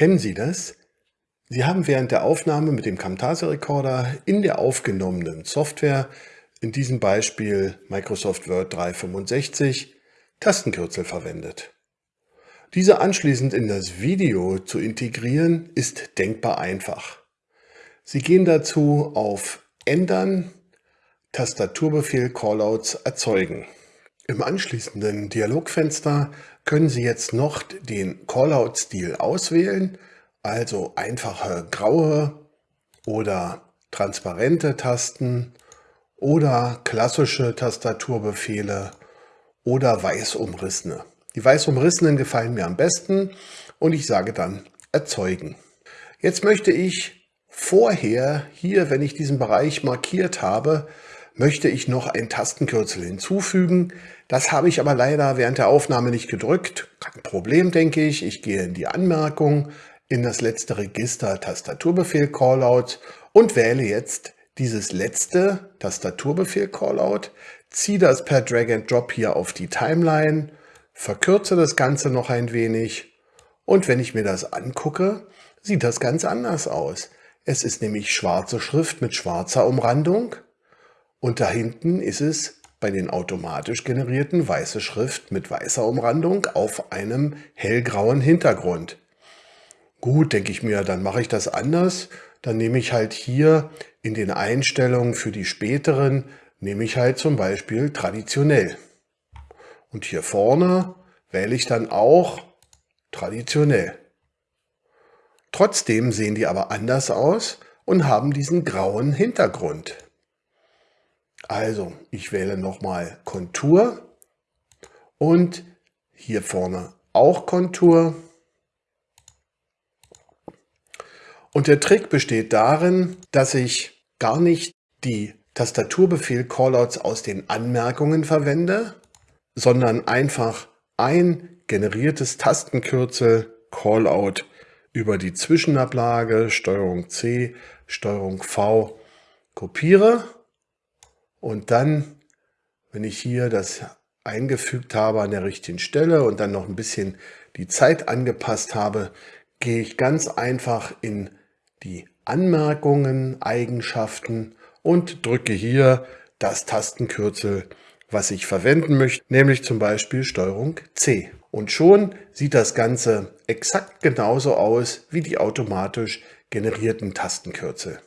Kennen Sie das? Sie haben während der Aufnahme mit dem Camtasia Recorder in der aufgenommenen Software, in diesem Beispiel Microsoft Word 365, Tastenkürzel verwendet. Diese anschließend in das Video zu integrieren, ist denkbar einfach. Sie gehen dazu auf Ändern, Tastaturbefehl Callouts erzeugen. Im anschließenden Dialogfenster können Sie jetzt noch den Callout-Stil auswählen, also einfache graue oder transparente Tasten oder klassische Tastaturbefehle oder weiß umrissene. Die weiß umrissenen gefallen mir am besten und ich sage dann erzeugen. Jetzt möchte ich vorher hier, wenn ich diesen Bereich markiert habe, möchte ich noch ein Tastenkürzel hinzufügen. Das habe ich aber leider während der Aufnahme nicht gedrückt. Kein Problem, denke ich. Ich gehe in die Anmerkung, in das letzte Register Tastaturbefehl Callout und wähle jetzt dieses letzte Tastaturbefehl Callout, ziehe das per Drag and Drop hier auf die Timeline verkürze das Ganze noch ein wenig und wenn ich mir das angucke, sieht das ganz anders aus. Es ist nämlich schwarze Schrift mit schwarzer Umrandung und da hinten ist es bei den automatisch generierten weiße Schrift mit weißer Umrandung auf einem hellgrauen Hintergrund. Gut, denke ich mir, dann mache ich das anders. Dann nehme ich halt hier in den Einstellungen für die späteren, nehme ich halt zum Beispiel traditionell. Und hier vorne wähle ich dann auch traditionell. Trotzdem sehen die aber anders aus und haben diesen grauen Hintergrund. Also, ich wähle nochmal Kontur und hier vorne auch Kontur. Und der Trick besteht darin, dass ich gar nicht die Tastaturbefehl Callouts aus den Anmerkungen verwende, sondern einfach ein generiertes Tastenkürzel Callout über die Zwischenablage STRG C, STRG V kopiere und dann, wenn ich hier das eingefügt habe an der richtigen Stelle und dann noch ein bisschen die Zeit angepasst habe, gehe ich ganz einfach in die Anmerkungen, Eigenschaften und drücke hier das Tastenkürzel was ich verwenden möchte, nämlich zum Beispiel Steuerung C. Und schon sieht das Ganze exakt genauso aus wie die automatisch generierten Tastenkürzel.